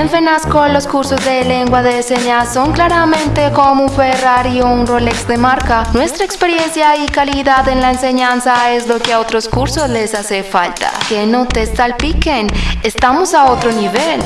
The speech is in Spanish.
En FENASCO los cursos de lengua de señas son claramente como un Ferrari o un Rolex de marca. Nuestra experiencia y calidad en la enseñanza es lo que a otros cursos les hace falta. Que no te salpiquen, estamos a otro nivel.